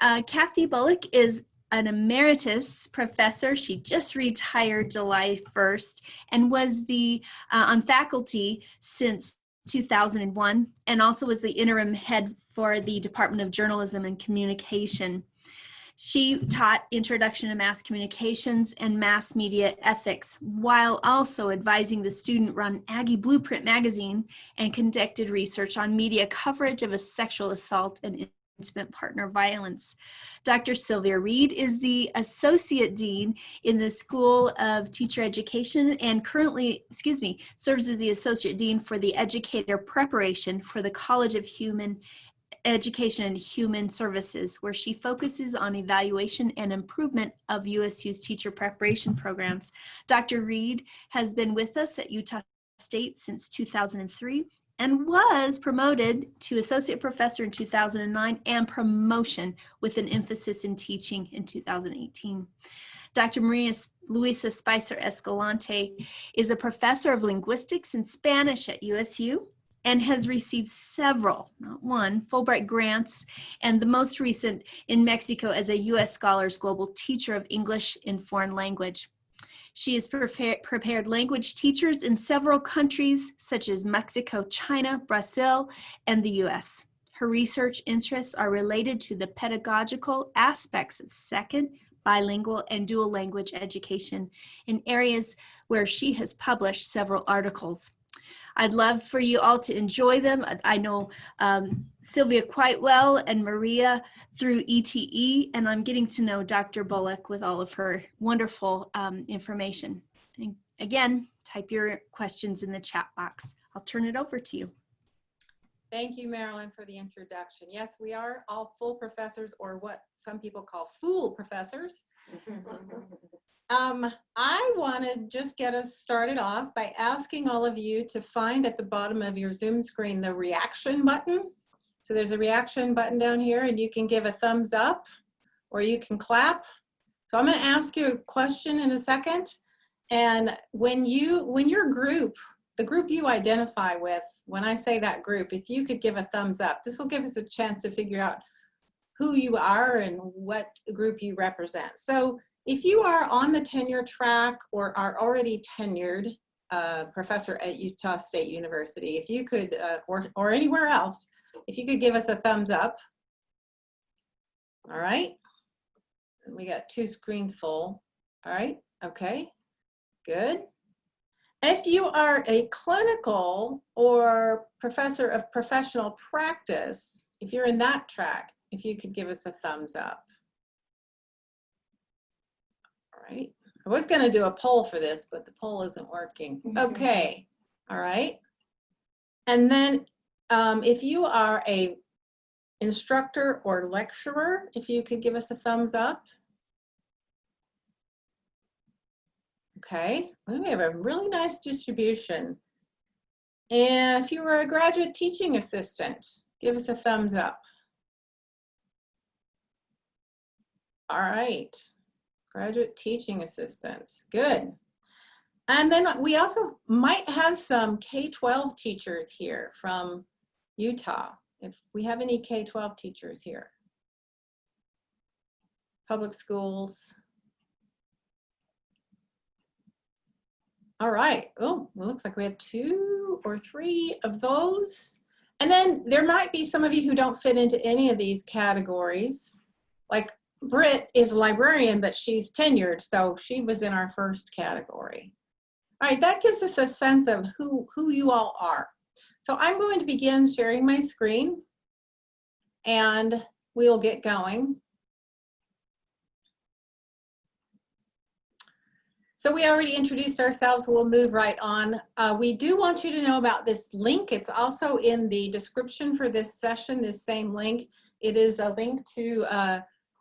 Uh, Kathy Bullock is an emeritus professor. She just retired July 1st and was the uh, on faculty since 2001 and also was the interim head for the Department of Journalism and Communication. She taught Introduction to Mass Communications and Mass Media Ethics while also advising the student-run Aggie Blueprint magazine and conducted research on media coverage of a sexual assault and intimate partner violence. Dr. Sylvia Reed is the Associate Dean in the School of Teacher Education and currently, excuse me, serves as the Associate Dean for the Educator Preparation for the College of Human Education and Human Services, where she focuses on evaluation and improvement of USU's teacher preparation programs. Dr. Reed has been with us at Utah State since 2003 and was promoted to associate professor in 2009 and promotion with an emphasis in teaching in 2018. Dr. Maria Luisa Spicer Escalante is a professor of linguistics and Spanish at USU and has received several, not one, Fulbright grants, and the most recent in Mexico as a U.S. Scholars Global Teacher of English in Foreign Language. She has prepared language teachers in several countries such as Mexico, China, Brazil, and the US. Her research interests are related to the pedagogical aspects of second, bilingual, and dual language education in areas where she has published several articles. I'd love for you all to enjoy them. I know um, Sylvia quite well and Maria through ETE, and I'm getting to know Dr. Bullock with all of her wonderful um, information. And again, type your questions in the chat box. I'll turn it over to you. Thank you, Marilyn, for the introduction. Yes, we are all full professors or what some people call fool professors. Um, I want to just get us started off by asking all of you to find at the bottom of your Zoom screen the reaction button. So there's a reaction button down here and you can give a thumbs up or you can clap. So I'm going to ask you a question in a second. And when you, when your group, the group you identify with, when I say that group, if you could give a thumbs up, this will give us a chance to figure out who you are and what group you represent. So if you are on the tenure track or are already tenured uh, professor at Utah State University, if you could, uh, or, or anywhere else, if you could give us a thumbs up. All right. We got two screens full. All right. Okay. Good. If you are a clinical or professor of professional practice, if you're in that track, if you could give us a thumbs up right? I was gonna do a poll for this, but the poll isn't working. Mm-hmm. Okay, all right. And then um, if you are a instructor or lecturer, if you could give us a thumbs up. Okay, we have a really nice distribution. And if you were a graduate teaching assistant, give us a thumbs up. All right graduate teaching assistants. Good. And then we also might have some K-12 teachers here from Utah, if we have any K-12 teachers here. Public schools. All right. Oh, it looks like we have two or three of those. And then there might be some of you who don't fit into any of these categories. Like Britt is a librarian, but she's tenured, so she was in our first category. All right, that gives us a sense of who, who you all are. So I'm going to begin sharing my screen and we'll get going. So we already introduced ourselves, we'll move right on. Uh, we do want you to know about this link. It's also in the description for this session, this same link. It is a link to uh,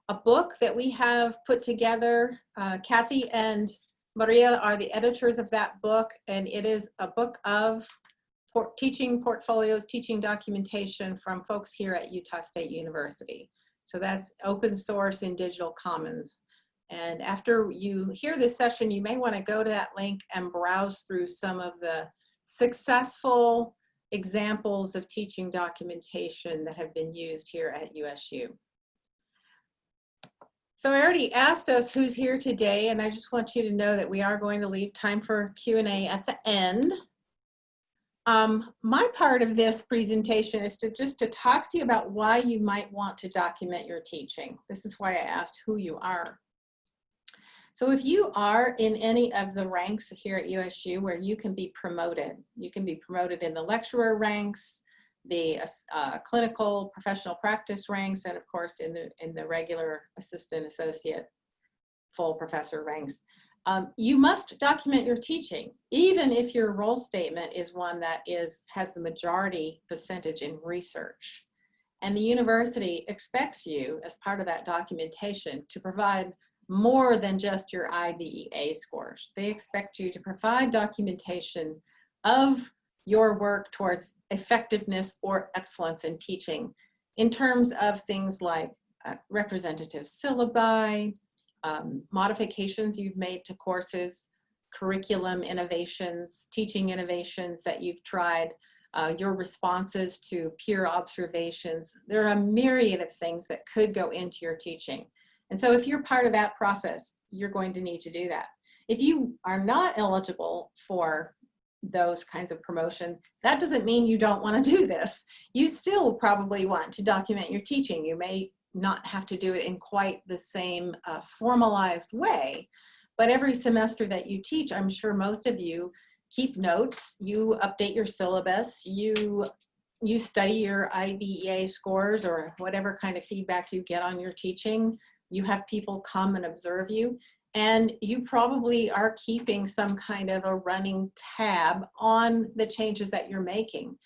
a book that we have put together. Uh, Kathy and Maria are the editors of that book, and it is a book of teaching portfolios, teaching documentation from folks here at Utah State University. So that's open source in digital commons. And after you hear this session, you may want to go to that link and browse through some of the successful examples of teaching documentation that have been used here at USU. So I already asked us who's here today, and I just want you to know that we are going to leave time for Q&A at the end. Um, my part of this presentation is to just to talk to you about why you might want to document your teaching. This is why I asked who you are. So if you are in any of the ranks here at USU where you can be promoted, you can be promoted in the lecturer ranks, the uh, clinical professional practice ranks, and of course in the, in the regular assistant associate full professor ranks. Um, you must document your teaching, even if your role statement is one that is has the majority percentage in research. And the university expects you, as part of that documentation, to provide more than just your IDEA scores. They expect you to provide documentation of your work towards effectiveness or excellence in teaching in terms of things like uh, representative syllabi, um, modifications you've made to courses, curriculum innovations, teaching innovations that you've tried, uh, your responses to peer observations. There are a myriad of things that could go into your teaching. And so if you're part of that process, you're going to need to do that. If you are not eligible for those kinds of promotion, that doesn't mean you don't want to do this. You still probably want to document your teaching. You may not have to do it in quite the same uh, formalized way, but every semester that you teach, I'm sure most of you keep notes, you update your syllabus, you you study your IDEA scores or whatever kind of feedback you get on your teaching. You have people come and observe you. And you probably are keeping some kind of a running tab on the changes that you're making.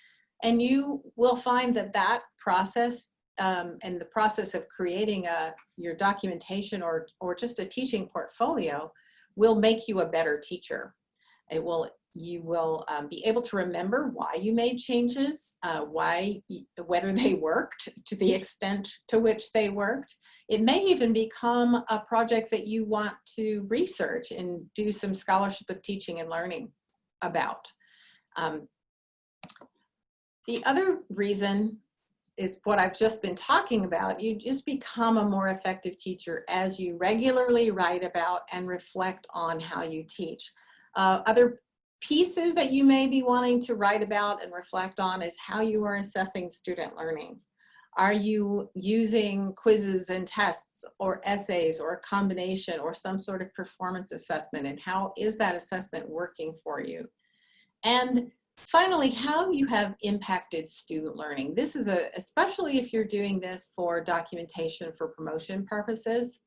And you will find that that process um, and the process of creating a, your documentation or, or just a teaching portfolio will make you a better teacher. It will, you will um, be able to remember why you made changes, uh, why, whether they worked to the extent to which they worked, it may even become a project that you want to research and do some scholarship of teaching and learning about. Um, the other reason is what I've just been talking about. You just become a more effective teacher as you regularly write about and reflect on how you teach. Uh, other pieces that you may be wanting to write about and reflect on is how you are assessing student learning. Are you using quizzes and tests or essays or a combination or some sort of performance assessment and how is that assessment working for you? And finally, how you have impacted student learning. This is a, especially if you're doing this for documentation for promotion purposes,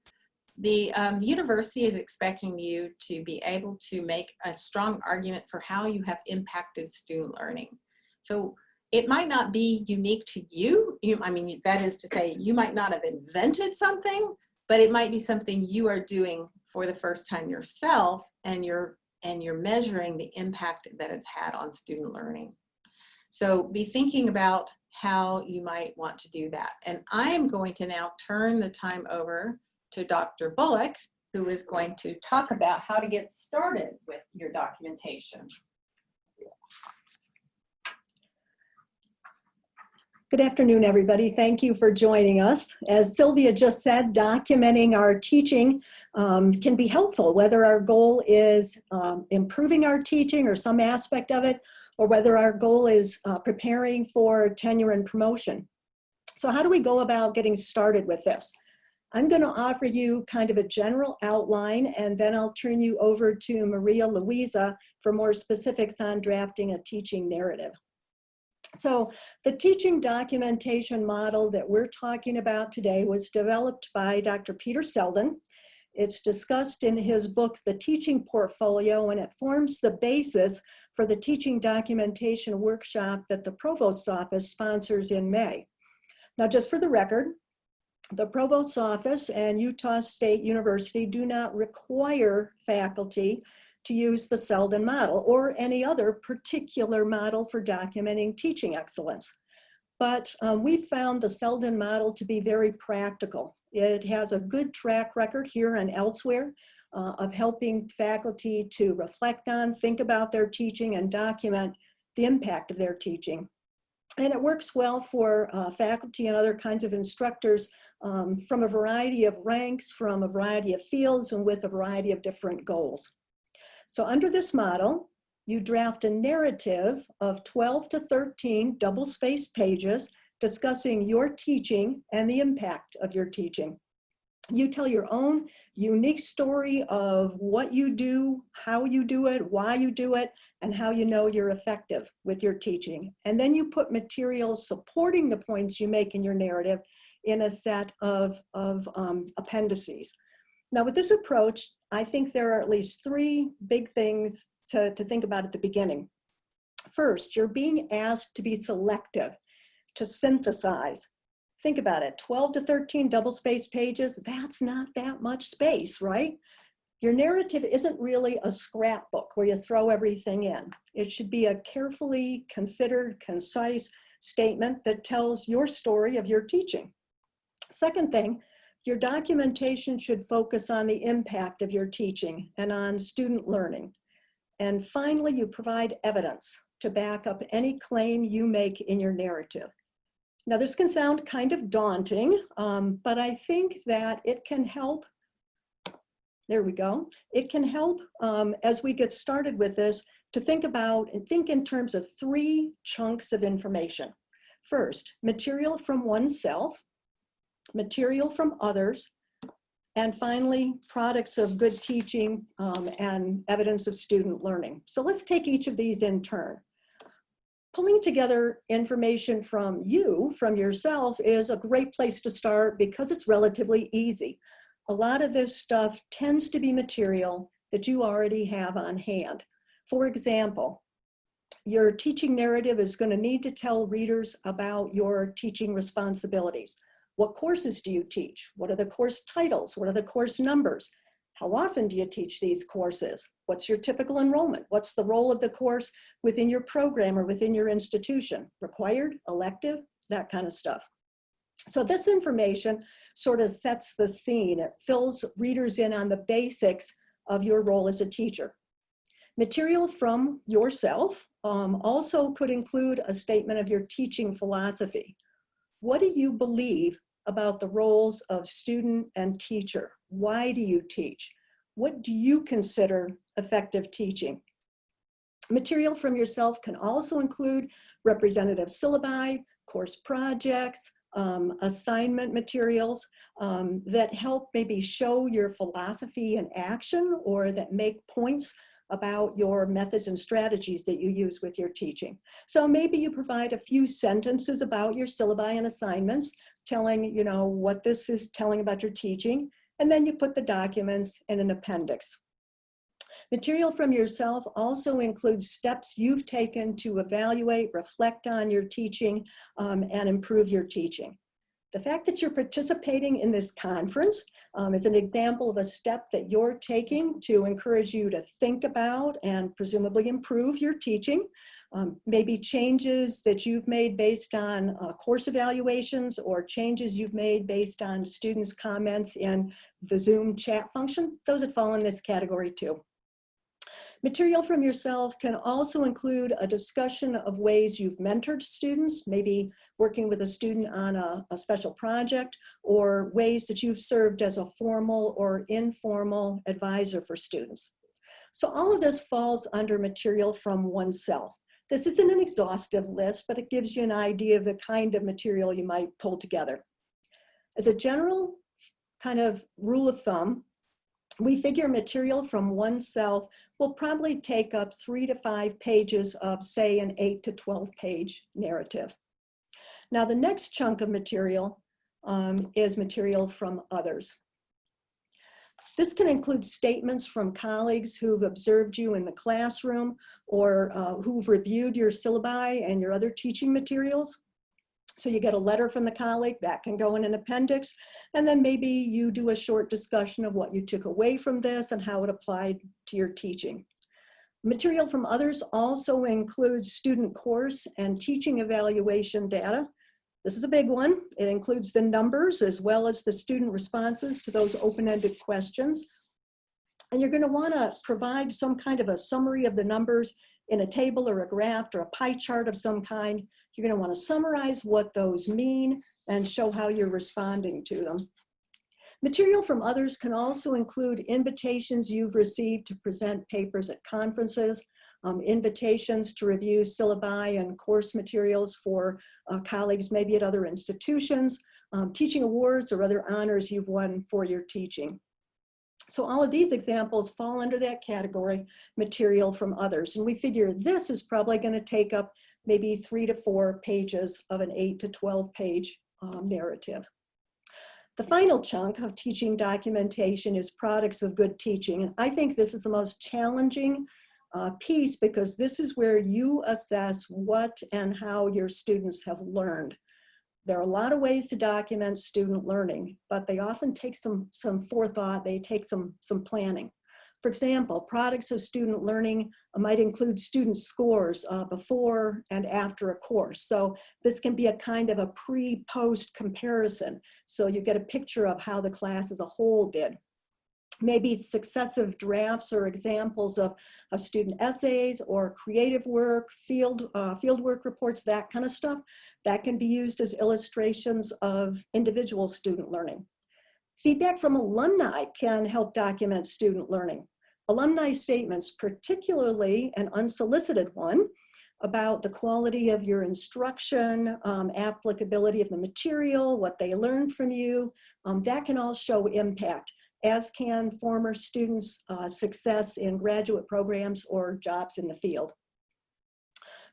the um, university is expecting you to be able to make a strong argument for how you have impacted student learning. So it might not be unique to you. you. I mean, that is to say, you might not have invented something, but it might be something you are doing for the first time yourself and you're, and you're measuring the impact that it's had on student learning. So be thinking about how you might want to do that. And I am going to now turn the time over to Dr. Bullock, who is going to talk about how to get started with your documentation. Good afternoon, everybody. Thank you for joining us. As Sylvia just said, documenting our teaching um, can be helpful, whether our goal is um, improving our teaching or some aspect of it, or whether our goal is uh, preparing for tenure and promotion. So how do we go about getting started with this? I'm going to offer you kind of a general outline, and then I'll turn you over to Maria Luisa for more specifics on drafting a teaching narrative. So the teaching documentation model that we're talking about today was developed by Dr. Peter Seldin. It's discussed in his book, The Teaching Portfolio, and it forms the basis for the teaching documentation workshop that the Provost's office sponsors in May. Now, just for the record, the Provost's office and Utah State University do not require faculty to use the Seldin model or any other particular model for documenting teaching excellence. But um, we found the Seldin model to be very practical. It has a good track record here and elsewhere uh, of helping faculty to reflect on, think about their teaching and document the impact of their teaching. And it works well for uh, faculty and other kinds of instructors um, from a variety of ranks, from a variety of fields, and with a variety of different goals. So under this model, you draft a narrative of 12 to 13 double-spaced pages discussing your teaching and the impact of your teaching. You tell your own unique story of what you do, how you do it, why you do it, and how you know you're effective with your teaching. And then you put materials supporting the points you make in your narrative in a set of, of um, appendices. Now with this approach, I think there are at least three big things to, to think about at the beginning. First, you're being asked to be selective, to synthesize. Think about it, 12 to 13 double-spaced pages, that's not that much space, right? Your narrative isn't really a scrapbook where you throw everything in. It should be a carefully considered, concise statement that tells your story of your teaching. Second thing, your documentation should focus on the impact of your teaching and on student learning. And finally, you provide evidence to back up any claim you make in your narrative. Now, this can sound kind of daunting, um, but I think that it can help. There we go. It can help um, as we get started with this to think about and think in terms of three chunks of information. First, material from oneself, material from others, and finally, products of good teaching um, and evidence of student learning. So let's take each of these in turn. Pulling together information from you, from yourself, is a great place to start because it's relatively easy. A lot of this stuff tends to be material that you already have on hand. For example, your teaching narrative is going to need to tell readers about your teaching responsibilities. What courses do you teach? What are the course titles? What are the course numbers? How often do you teach these courses? What's your typical enrollment? What's the role of the course within your program or within your institution? Required, elective, that kind of stuff. So this information sort of sets the scene. It fills readers in on the basics of your role as a teacher. Material from yourself um, also could include a statement of your teaching philosophy. What do you believe about the roles of student and teacher? Why do you teach? What do you consider effective teaching? Material from yourself can also include representative syllabi, course projects, um, assignment materials um, that help maybe show your philosophy in action or that make points about your methods and strategies that you use with your teaching. So maybe you provide a few sentences about your syllabi and assignments, telling you know what this is telling about your teaching, and then you put the documents in an appendix. Material from yourself also includes steps you've taken to evaluate, reflect on your teaching, um, and improve your teaching. The fact that you're participating in this conference um, is an example of a step that you're taking to encourage you to think about and presumably improve your teaching. Um, maybe changes that you've made based on uh, course evaluations or changes you've made based on students' comments in the Zoom chat function. Those would fall in this category too. Material from yourself can also include a discussion of ways you've mentored students, maybe working with a student on a, a, special project, or ways that you've served as a formal or informal advisor for students. So all of this falls under material from oneself. This isn't an exhaustive list, but it gives you an idea of the kind of material you might pull together. As a general kind of rule of thumb, we figure material from oneself will probably take up three to five pages of say an eight to 12 page narrative. Now the next chunk of material um, is material from others. This can include statements from colleagues who've observed you in the classroom or uh, who've reviewed your syllabi and your other teaching materials. So you get a letter from the colleague, that can go in an appendix, and then maybe you do a short discussion of what you took away from this and how it applied to your teaching. Material from others also includes student course and teaching evaluation data. This is a big one. It includes the numbers as well as the student responses to those open-ended questions. And you're gonna wanna provide some kind of a summary of the numbers in a table or a graph or a pie chart of some kind You're going to want to summarize what those mean and show how you're responding to them. Material from others can also include invitations you've received to present papers at conferences, um, invitations to review syllabi and course materials for uh, colleagues maybe at other institutions, um, teaching awards or other honors you've won for your teaching. So all of these examples fall under that category, material from others. And we figure this is probably gonna take up maybe three to four pages of an eight to 12 page um, narrative. The final chunk of teaching documentation is products of good teaching. And I think this is the most challenging uh, piece because this is where you assess what and how your students have learned. There are a lot of ways to document student learning, but they often take some, some forethought, they take some, some planning. For example, products of student learning might include student scores uh, before and after a course. So this can be a kind of a pre-post comparison. So you get a picture of how the class as a whole did maybe successive drafts or examples of, of student essays or creative work, field, uh, field work reports, that kind of stuff. That can be used as illustrations of individual student learning. Feedback from alumni can help document student learning. Alumni statements, particularly an unsolicited one, about the quality of your instruction, um, applicability of the material, what they learned from you, um, that can all show impact as can former students' uh, success in graduate programs or jobs in the field.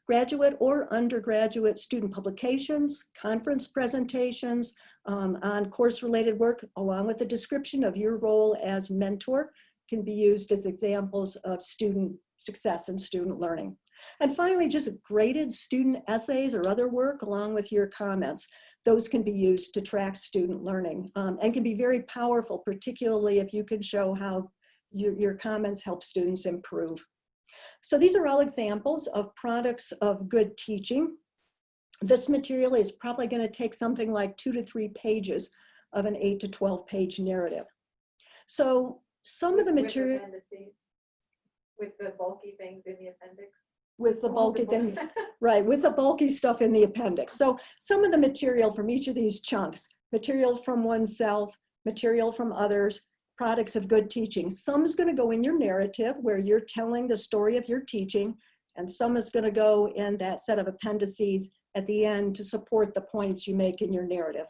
Graduate or undergraduate student publications, conference presentations um, on course-related work, along with a description of your role as mentor, can be used as examples of student success and student learning. And finally, just graded student essays or other work along with your comments those can be used to track student learning um, and can be very powerful, particularly if you can show how your, your comments help students improve. So these are all examples of products of good teaching. This material is probably going to take something like two to three pages of an eight to 12 page narrative. So some of the material with the bulky things in the appendix. with the bulky things, right, with the bulky stuff in the appendix. So some of the material from each of these chunks, material from oneself, material from others, products of good teaching. Some is gonna go in your narrative where you're telling the story of your teaching, and some is gonna go in that set of appendices at the end to support the points you make in your narrative.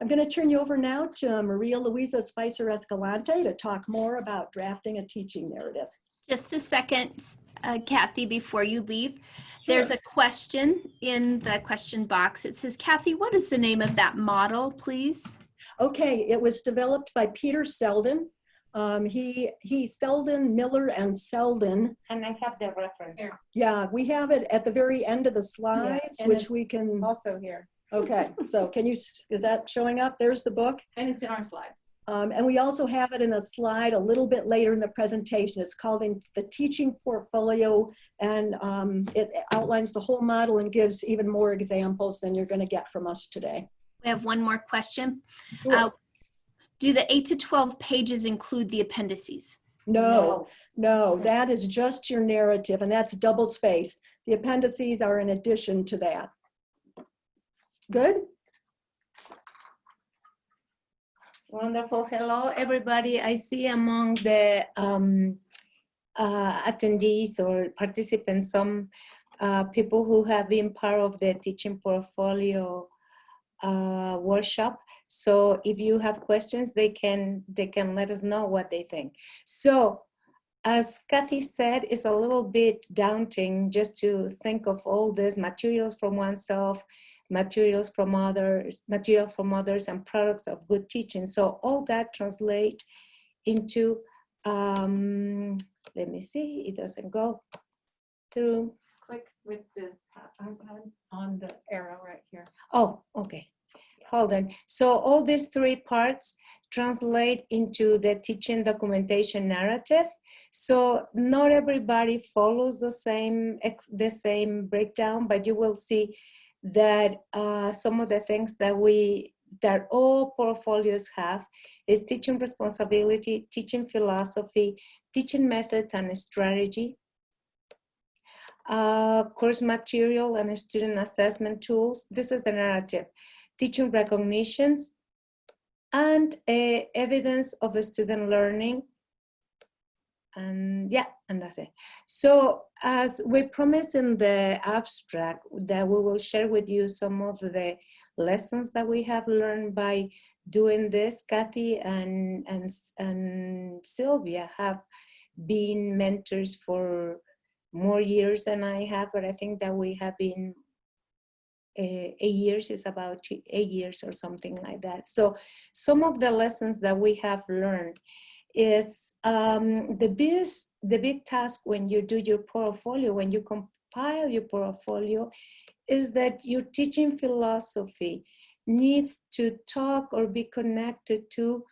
I'm gonna turn you over now to Maria Luisa Spicer Escalante to talk more about drafting a teaching narrative. Just a second, uh, Kathy, before you leave. There's a question in the question box. It says, Kathy, what is the name of that model, please? Okay, it was developed by Peter Seldin. Um, he, he, Seldin, Miller, and Seldin. And I have the reference. Yeah, we have it at the very end of the slides, and which we can, Also here, okay, so can you, is that showing up? There's the book. and it's in our slides. Um, and we also have it in a slide a little bit later in the presentation. It's called in the teaching portfolio and um, it outlines the whole model and gives even more examples than you're gonna get from us today. We have one more question. Sure. Uh, Do the eight to 12 pages include the appendices? No, no, that is just your narrative and that's double spaced. The appendices are in addition to that. Good? Wonderful. Hello, everybody. I see among the um, uh, attendees or participants some uh, people who have been part of the teaching portfolio uh, workshop. So if you have questions, they can they can let us know what they think. So as Kathy said, it's a little bit daunting just to think of all these materials from oneself materials from others, material from others and products of good teaching. So all that translate into, um, let me see, it doesn't go through. Click with the iPad on the arrow right here. Oh, okay. Hold on. So all these three parts translate into the teaching documentation narrative. So not everybody follows the same the same breakdown, but you will see that uh, some of the things that we that all portfolios have is teaching responsibility, teaching philosophy, teaching methods and strategy, uh, course material and student assessment tools. This is the narrative. Teaching recognitions and uh, evidence of student learning. And yeah, and that's it. So as we promised in the abstract that we will share with you some of the lessons that we have learned by doing this, Kathy and, and, and Sylvia have been mentors for more years than I have, but I think that we have been uh, eight years is about eight years or something like that. So some of the lessons that we have learned is um, the biggest, the big task when you do your portfolio, when you compile your portfolio, is that your teaching philosophy needs to talk or be connected to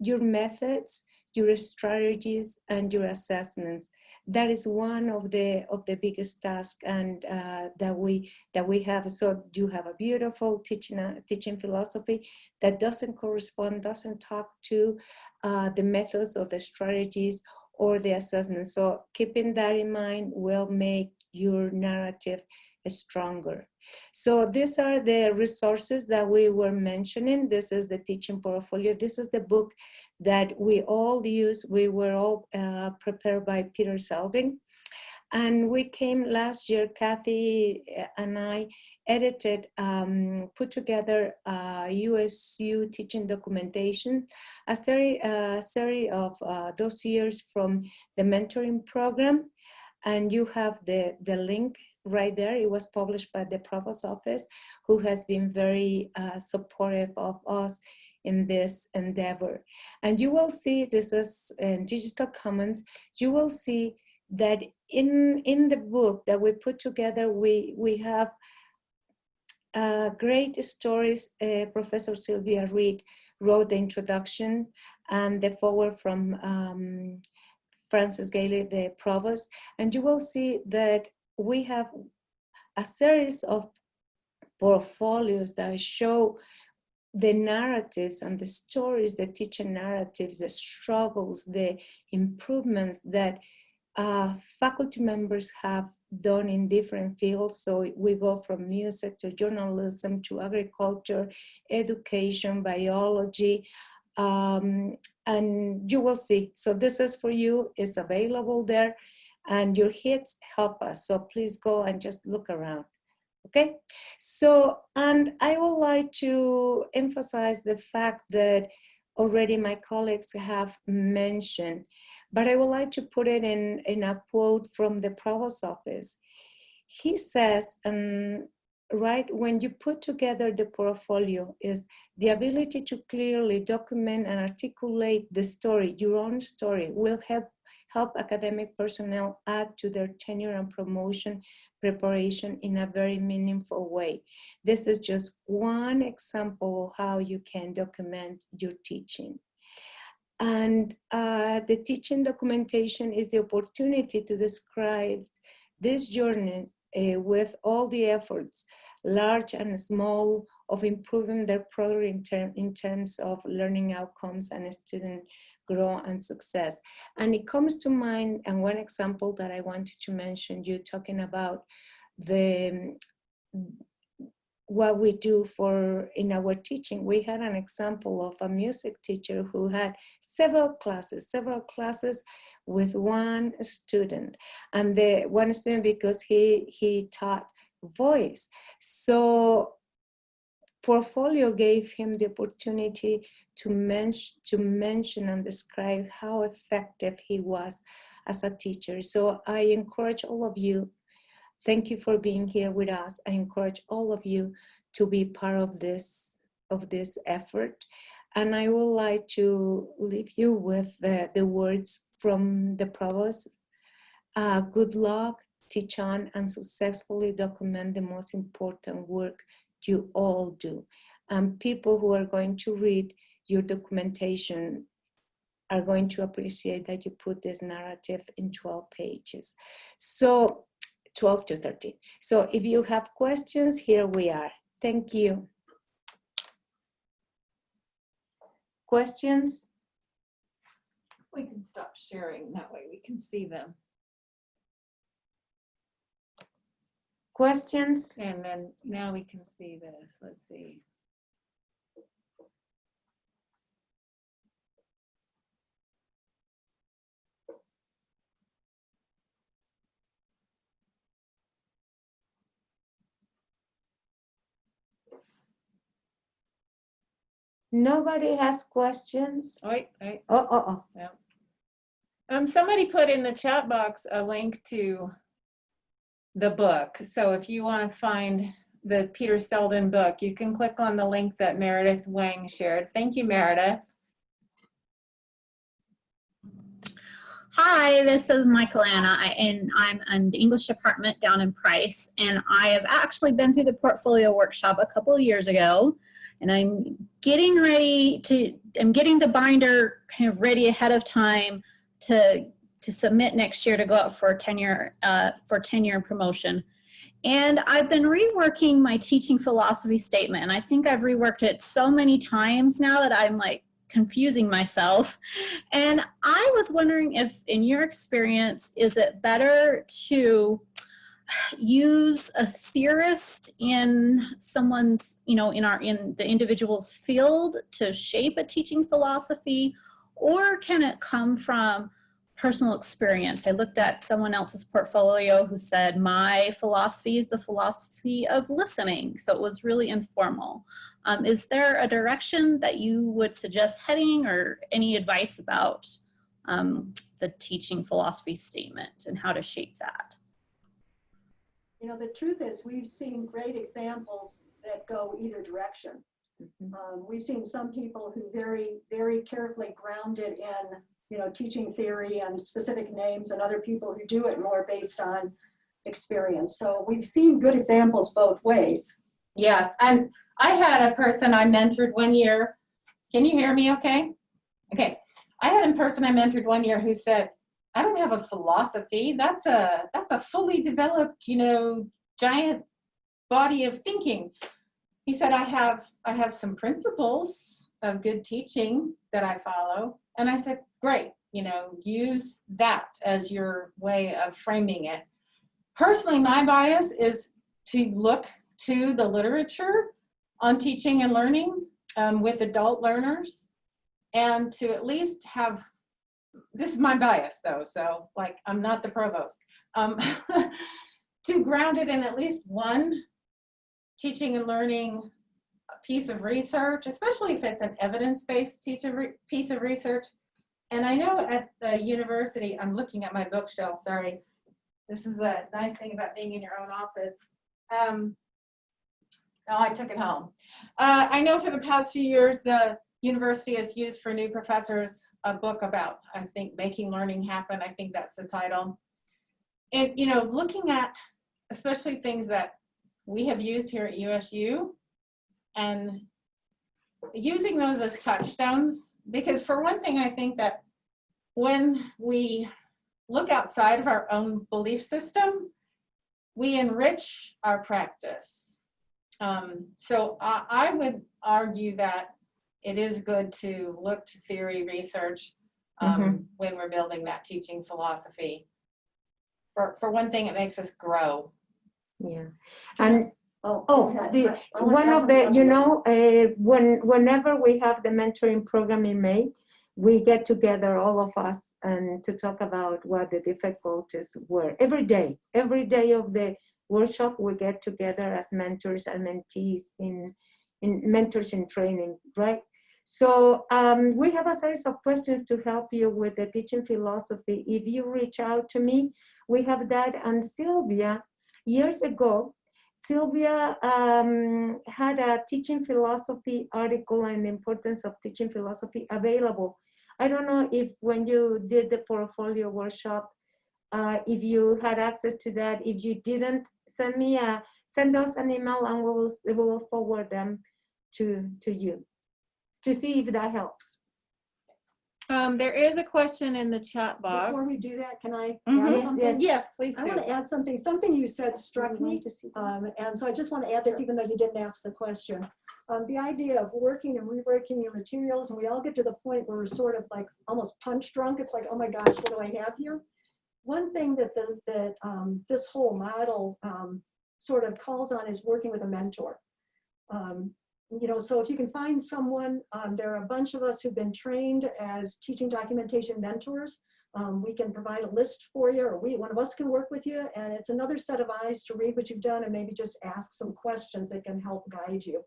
your methods, your strategies, and your assessments. That is one of the of the biggest tasks and uh, that we that we have. So you have a beautiful teaching uh, teaching philosophy that doesn't correspond, doesn't talk to uh, the methods or the strategies or the assessment. So keeping that in mind will make your narrative stronger. So these are the resources that we were mentioning. This is the teaching portfolio. This is the book that we all use. We were all uh, prepared by Peter Seldin. And we came last year, Kathy and I edited, um, put together USU teaching documentation, a series, a series of uh, dossiers from the mentoring program. And you have the, the link right there. It was published by the Provost Office, who has been very uh, supportive of us in this endeavor. And you will see, this is in Digital Commons, you will see that in, in the book that we put together, we, we have uh, great stories. Uh, Professor Sylvia Reed wrote the introduction and the forward from um, Francis Galey, the provost, and you will see that we have a series of portfolios that show the narratives and the stories, the teacher narratives, the struggles, the improvements that uh, faculty members have done in different fields. So we go from music to journalism to agriculture, education, biology, um, and you will see. So this is for you, it's available there and your hits help us. So please go and just look around. Okay, so, and I would like to emphasize the fact that already my colleagues have mentioned, but I would like to put it in, in a quote from the Provost Office. He says, um, right, when you put together the portfolio is the ability to clearly document and articulate the story, your own story, will help help academic personnel add to their tenure and promotion preparation in a very meaningful way. This is just one example of how you can document your teaching. And uh, the teaching documentation is the opportunity to describe this journey uh, with all the efforts, large and small, of improving their product in, in terms of learning outcomes and student growth and success. And it comes to mind, and one example that I wanted to mention, you talking about the mm, what we do for in our teaching. We had an example of a music teacher who had several classes, several classes with one student. And the one student because he he taught voice. So portfolio gave him the opportunity to, men to mention and describe how effective he was as a teacher. So I encourage all of you, thank you for being here with us. I encourage all of you to be part of this, of this effort. And I would like to leave you with the, the words from the provost. Uh, good luck, teach on and successfully document the most important work you all do. And people who are going to read your documentation are going to appreciate that you put this narrative in 12 pages. So 12 to 13. So if you have questions, here we are. Thank you. Questions? We can stop sharing, that way we can see them. Questions? And then now we can see this. Let's see. Nobody has questions? Wait, wait. Oh, oh, oh. Um, somebody put in the chat box a link to the book. So if you want to find the Peter Seldin book, you can click on the link that Meredith Wang shared. Thank you, Meredith. Hi, this is Michaelana, I- and I'm in the English department down in Price. And I have actually been through the portfolio workshop a couple of years ago. And I'm getting ready to, I'm getting the binder kind of ready ahead of time to, to submit next year to go out for tenure, uh, for tenure and promotion. And I've been reworking my teaching philosophy statement. And I think I've reworked it so many times now that I'm like confusing myself. And I was wondering if, in your experience, is it better to use a theorist in someone's, you know, in our, in the individual's field to shape a teaching philosophy, or can it come from personal experience? I looked at someone else's portfolio who said, my philosophy is the philosophy of listening. So it was really informal. Um, is there a direction that you would suggest heading or any advice about um, the teaching philosophy statement and how to shape that? You know, the truth is, we've seen great examples that go either direction. Um, we've seen some people who very, very carefully grounded in, you know, teaching theory and specific names and other people who do it more based on experience. So we've seen good examples both ways. Yes, and I had a person I mentored one year. Can you hear me okay? Okay. I had a person I mentored one year who said, I don't have a philosophy. That's a that's a fully developed, you know, giant body of thinking. He said, I have I have some principles of good teaching that I follow. And I said, great, you know, use that as your way of framing it. Personally, my bias is to look to the literature on teaching and learning um, with adult learners and to at least have this is my bias though so like i'm not the provost um, to ground it in at least one teaching and learning piece of research especially if it's an evidence-based piece of research and i know at the university i'm looking at my bookshelf sorry this is the nice thing about being in your own office um, no, I took it home. Uh, I know for the past few years, the university has used for new professors a book about, I think, making learning happen. I think that's the title. And, you know, looking at especially things that we have used here at USU and using those as touchstones, because for one thing, I think that when we look outside of our own belief system, we enrich our practice. Um, so I, I would argue that it is good to look to theory research um, when we're building that teaching philosophy. For, for one thing, it makes us grow. Yeah. And Oh, Oh, ahead. the, I wanna one of the, you know, uh, when, whenever we have the mentoring program in May, we get together, all of us, and to talk about what the difficulties were. Every day, every day of the workshop, we get together as mentors and mentees in, in mentors in training, right? So um, we have a series of questions to help you with the teaching philosophy. If you reach out to me, we have that. And Sylvia, years ago, Sylvia um, had a teaching philosophy article and the importance of teaching philosophy available. I don't know if when you did the portfolio workshop, uh, if you had access to that. If you didn't, send me a send us an email and we will we will forward them to to you to see if that helps. Um, there is a question in the chat box. Before we do that, can I Mhm. add something? yes. Yes, please I do. want to add something. Something you said struck Do you want me. to see? Um, and so I just want to add this, even though you didn't ask the question. Um, the idea of working and reworking your materials, and we all get to the point where we're sort of like almost punch drunk. It's like, oh my gosh, what do I have here? One thing that the, that um, this whole model um, sort of calls on is working with a mentor. Um, You know, so if you can find someone, um, there are a bunch of us who've been trained as teaching documentation mentors. Um, We can provide a list for you, or we, one of us can work with you, and it's another set of eyes to read what you've done and maybe just ask some questions that can help guide you.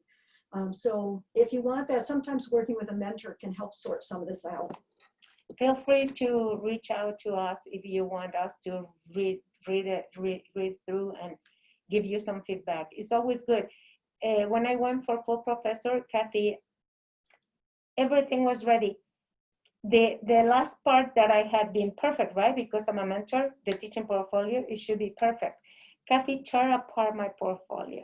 Um, So if you want that, sometimes working with a mentor can help sort some of this out. Feel free to reach out to us if you want us to read, read it, read, read through and give you some feedback. It's always good. Uh, when I went for full professor, Kathy, everything was ready. The, the last part that I had been perfect, right? Because I'm a mentor, the teaching portfolio, it should be perfect. Kathy tore apart my portfolio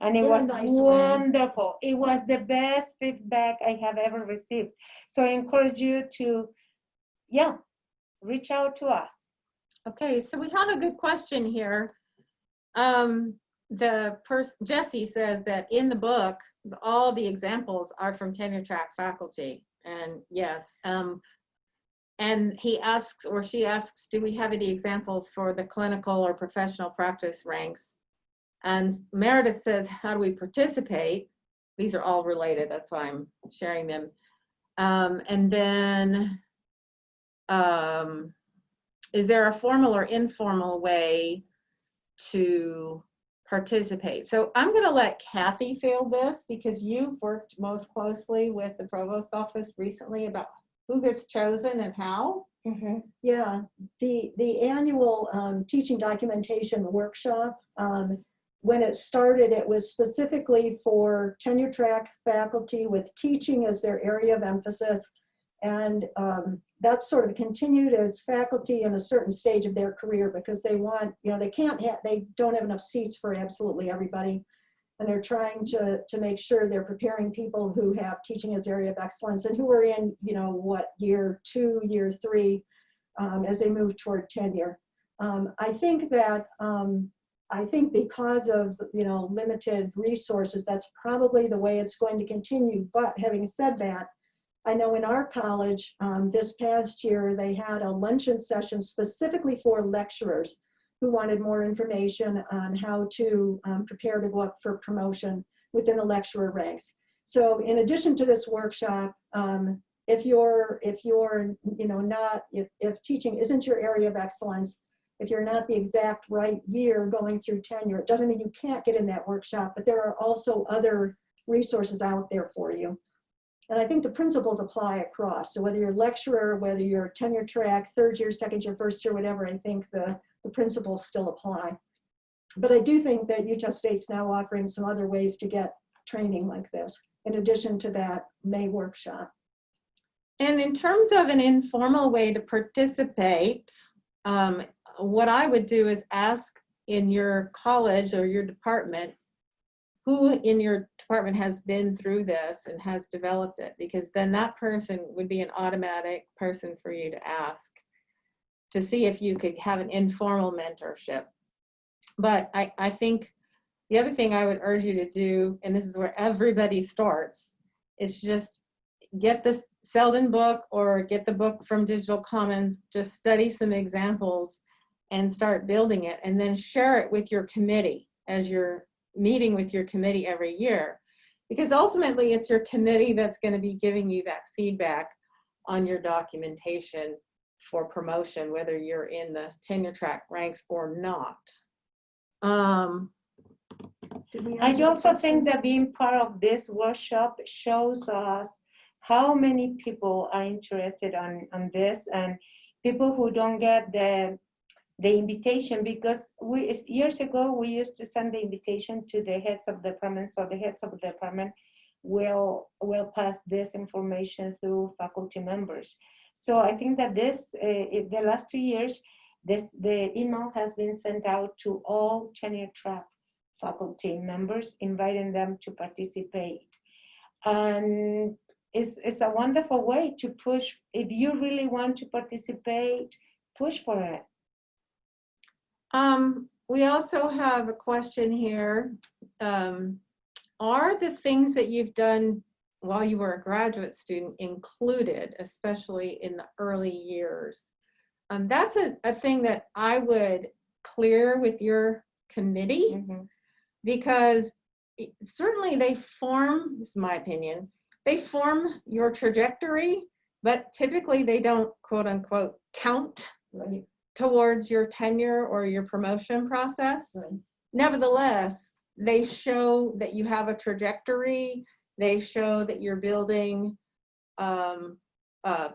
and it was nice wonderful. It was the best feedback I have ever received. So I encourage you to, yeah, reach out to us. Okay, so we have a good question here. Um, the person, Jesse says that in the book, all the examples are from tenure track faculty. And yes, um, and he asks, or she asks, do we have any examples for the clinical or professional practice ranks? And Meredith says, how do we participate? These are all related, that's why I'm sharing them. Um, and then, um, is there a formal or informal way to participate? So I'm going to let Kathy field this because you've worked most closely with the provost office recently about who gets chosen and how. Yeah, the, the annual um, teaching documentation workshop, um, when it started, it was specifically for tenure track faculty with teaching as their area of emphasis. And um, that's sort of continued as faculty in a certain stage of their career because they want, you know, they can't have, they don't have enough seats for absolutely everybody. And they're trying to, to make sure they're preparing people who have teaching as area of excellence and who are in, you know, what, year two, year three, um, as they move toward tenure. Um, I think that, um, I think because of, you know, limited resources, that's probably the way it's going to continue. But having said that, I know in our college, um, this past year, they had a luncheon session specifically for lecturers who wanted more information on how to um, prepare to go up for promotion within the lecturer ranks. So in addition to this workshop, um, if you're, if you're, you know, not, if, if teaching isn't your area of excellence, if you're not the exact right year going through tenure, it doesn't mean you can't get in that workshop, but there are also other resources out there for you. And I think the principles apply across. So whether you're a lecturer, whether you're tenure track, third year, second year, first year, whatever, I think the, the principles still apply. But I do think that Utah State's now offering some other ways to get training like this, in addition to that May workshop. And in terms of an informal way to participate, um, what I would do is ask in your college or your department, who in your department has been through this and has developed it? Because then that person would be an automatic person for you to ask to see if you could have an informal mentorship. But I, I think the other thing I would urge you to do, and this is where everybody starts, is just get this Seldin book or get the book from Digital Commons, just study some examples and start building it and then share it with your committee as you're meeting with your committee every year. Because ultimately it's your committee that's gonna be giving you that feedback on your documentation for promotion, whether you're in the tenure track ranks or not. Um, I also think that being part of this workshop shows us how many people are interested on, on this and people who don't get the, the invitation because we, years ago, we used to send the invitation to the heads of departments, so the heads of the department will, will pass this information through faculty members. So I think that this, uh, the last two years, this, the email has been sent out to all tenure track faculty members, inviting them to participate. And it's, it's a wonderful way to push, if you really want to participate, push for it. Um, we also have a question here. Um, are the things that you've done while you were a graduate student included, especially in the early years? Um, that's a, a thing that I would clear with your committee. Mhm. because certainly they form, this is my opinion, they form your trajectory, but typically they don't quote unquote count Right, towards your tenure or your promotion process. right. Nevertheless, they show that you have a trajectory. They show that you're building um, a,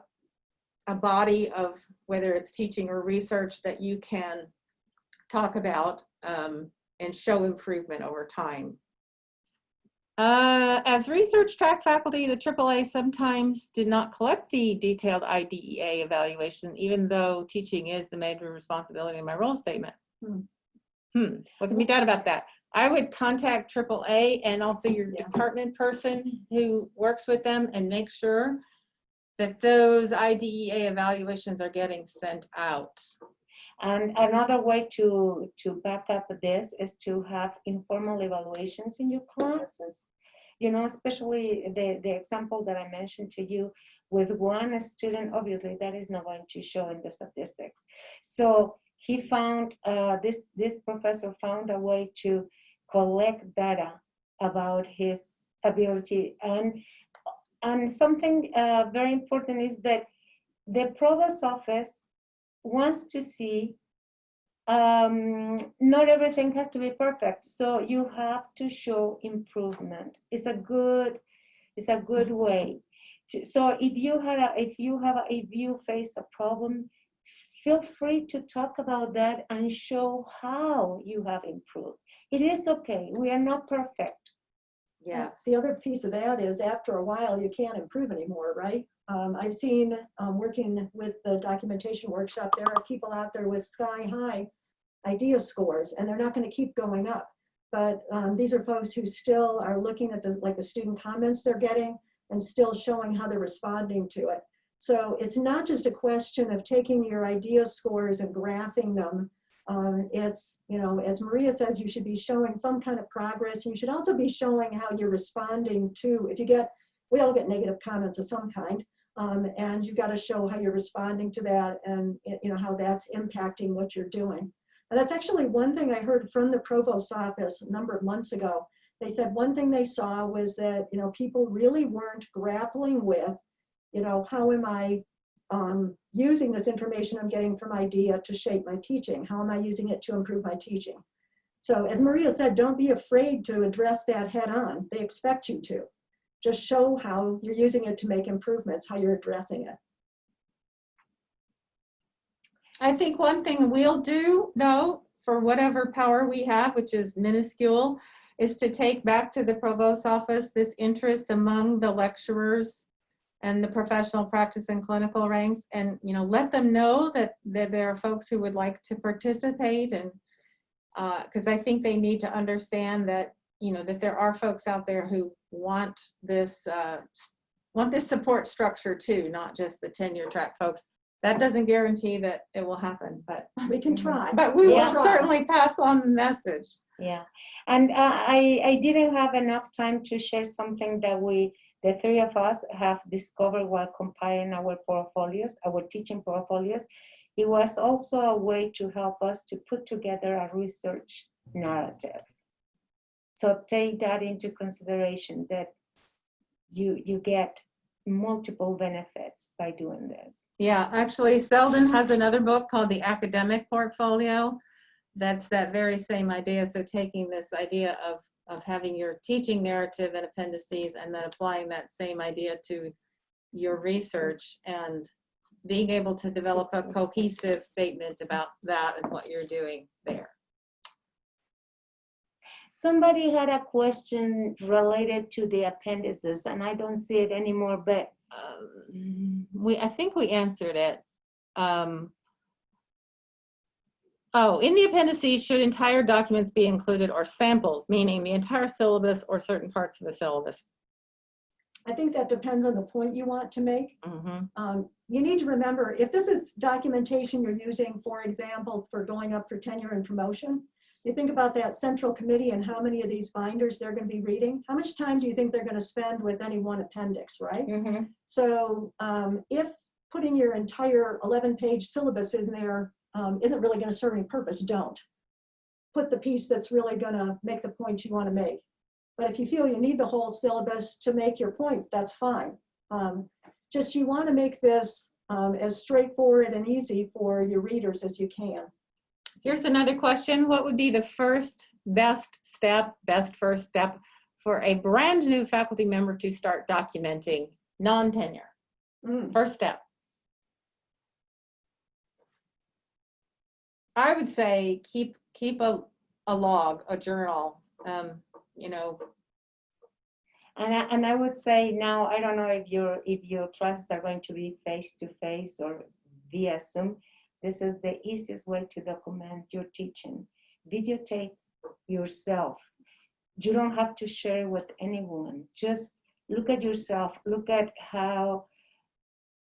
a body of whether it's teaching or research that you can talk about um, and show improvement over time. Uh, as research track faculty, the AAA sometimes did not collect the detailed IDEA evaluation, even though teaching is the major responsibility in my role statement. Hmm. Hmm, what can be done about that? I would contact AAA and also your Yeah. department person who works with them and make sure that those IDEA evaluations are getting sent out. And another way to, to back up this is to have informal evaluations in your classes. You know, especially the, the example that I mentioned to you with one student, obviously that is not going to show in the statistics. So he found, uh, this, this professor found a way to collect data about his ability. And, and something uh, very important is that the provost office wants to see um, not everything has to be perfect. So you have to show improvement. It's a good, it's a good way. to- So if you had a, if you have, a, if you face a problem, feel free to talk about that and show how you have improved. It is okay. We are not perfect. Yeah. The other piece of that is after a while, you can't improve anymore, right? Um, I've seen, um, working with the documentation workshop, there are people out there with sky high IDEA scores and they're not gonna keep going up. But, um, these are folks who still are looking at the, like the student comments they're getting and still showing how they're responding to it. So it's not just a question of taking your IDEA scores and graphing them. Um, it's, you know, as Maria says, you should be showing some kind of progress. You should also be showing how you're responding to, if you get, we all get negative comments of some kind. Um, and you've got to show how you're responding to that and, you know, how that's impacting what you're doing. And that's actually one thing I heard from the provost's office a number of months ago. They said one thing they saw was that, you know, people really weren't grappling with, you know, how am I um, using this information I'm getting from IDEA to shape my teaching? How am I using it to improve my teaching? So as Maria said, don't be afraid to address that head on. They expect you to. Just show how you're using it to make improvements, how you're addressing it. I think one thing we'll do, though, for whatever power we have, which is minuscule, is to take back to the provost's office this interest among the lecturers and the professional practice and clinical ranks and, you know, let them know that, that there are folks who would like to participate and uh, because I think they need to understand that, you know, that there are folks out there who want this, uh, want this support structure too, not just the tenure track folks. That doesn't guarantee that it will happen, but, We can try. but we will Yeah. certainly pass on the message. Yeah, and uh, I, I didn't have enough time to share something that we, the three of us have discovered while compiling our portfolios, our teaching portfolios. It was also a way to help us to put together a research narrative. So take that into consideration that you, you get multiple benefits by doing this. Yeah, actually Seldin has another book called The Academic Portfolio. That's that very same idea. So taking this idea of, of having your teaching narrative and appendices and then applying that same idea to your research and being able to develop a cohesive statement about that and what you're doing there. Somebody had a question related to the appendices and I don't see it anymore, but Um, We, I think we answered it. Um, Oh, in the appendices, should entire documents be included or samples, meaning the entire syllabus or certain parts of the syllabus? I think that depends on the point you want to make. Mhm. Um, you need to remember, if this is documentation you're using, for example, for going up for tenure and promotion, you think about that central committee and how many of these binders they're going to be reading. How much time do you think they're going to spend with any one appendix, right? So um, if putting your entire 11-page syllabus in there um, isn't really going to serve any purpose, don't. put the piece that's really gonna make the point you wanna make. But if you feel you need the whole syllabus to make your point, that's fine. Um, Just you wanna make this um, as straightforward and easy for your readers as you can. Here's another question. What would be the first best step, best first step for a brand new faculty member to start documenting non-tenure? Mm. First step. I would say keep, keep a, a log, a journal, um, you know, And I, and I would say now, I don't know if your, if your classes are going to be face-to-face or via Zoom. This is the easiest way to document your teaching. Videotape yourself. You don't have to share with anyone. Just look at yourself, look at how,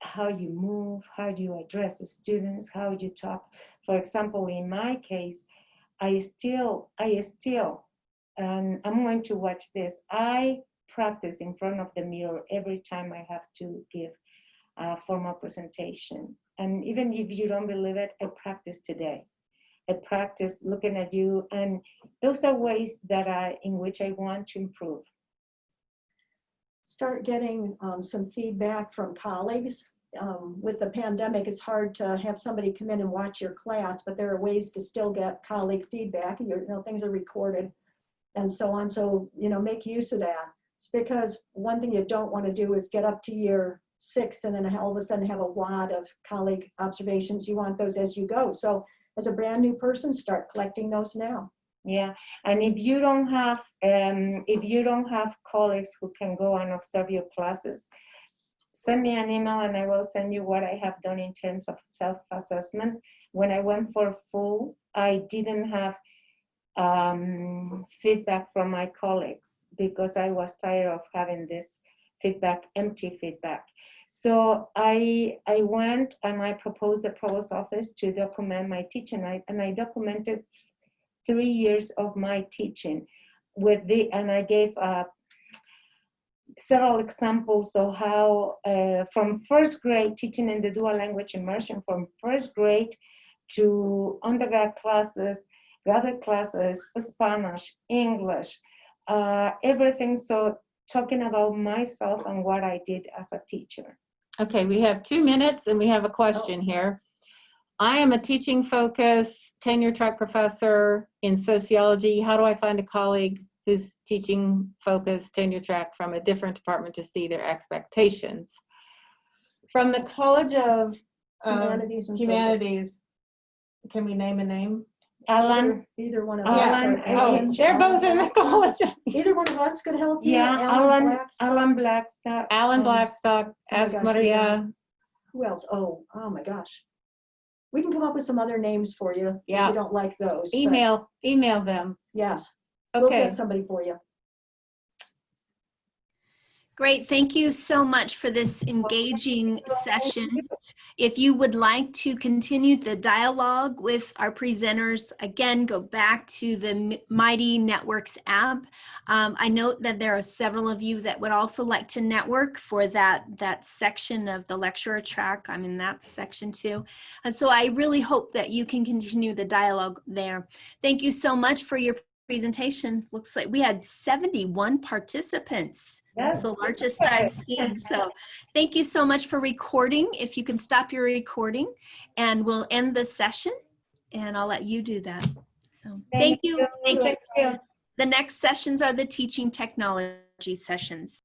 how you move, how you address the students, how you talk. For example, in my case, I still, I still, and I'm going to watch this. I practice in front of the mirror every time I have to give a formal presentation. And even if you don't believe it, I practice today. I practice looking at you, and those are ways that I, in which I want to improve. Start getting um, some feedback from colleagues. Um, With the pandemic, it's hard to have somebody come in and watch your class, but there are ways to still get colleague feedback. Your, you know, things are recorded and so on. So, you know, make use of that. It's because one thing you don't want to do is get up to year six and then all of a sudden have a wad of colleague observations. You want those as you go. So as a brand new person, start collecting those now. Yeah, and if you don't have, um, if you don't have colleagues who can go and observe your classes, send me an email and I will send you what I have done in terms of self-assessment. When I went for full, I didn't have um, feedback from my colleagues because I was tired of having this feedback, empty feedback. So I, I went and I proposed the provost office to document my teaching I, and I documented three years of my teaching with the, and I gave uh, several examples of how uh, from first grade teaching in the dual language immersion from first grade to undergrad classes, graduate classes, Spanish, English, uh, everything. So talking about myself and what I did as a teacher. Okay, we have two minutes and we have a question here. I am a teaching focus tenure track professor in sociology. How do I find a colleague who's teaching focus tenure track from a different department to see their expectations? From the College of um, Humanities and Humanities, can we name a name? Alan, Either either one of us. Alan, or- I Oh, they're both in the College. Either one of us could help you. yeah, Alan, Blacks. Alan Blackstock. Alan um, Blackstock, Oh ask gosh, Maria. Who else? Oh, oh my gosh. We can come up with some other names for you. if Yeah. You don't like those. Email, email them. Yes, we'll Okay. get somebody for you. Great, thank you so much for this engaging session. If you would like to continue the dialogue with our presenters, again, go back to the Mighty Networks app. Um, I note that there are several of you that would also like to network for that, that section of the lecturer track. I'm in that section too. And so I really hope that you can continue the dialogue there. Thank you so much for your presentation. Looks like we had 71 participants. That's the largest I've seen. So thank you so much for recording. If you can stop your recording and we'll end the session and I'll let you do that. So thank you. Thank you. Thank you. The next sessions are the teaching technology sessions.